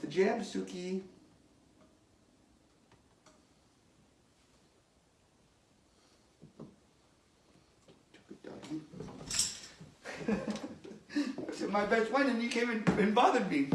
the Jamsuki my best friend and you came and bothered me.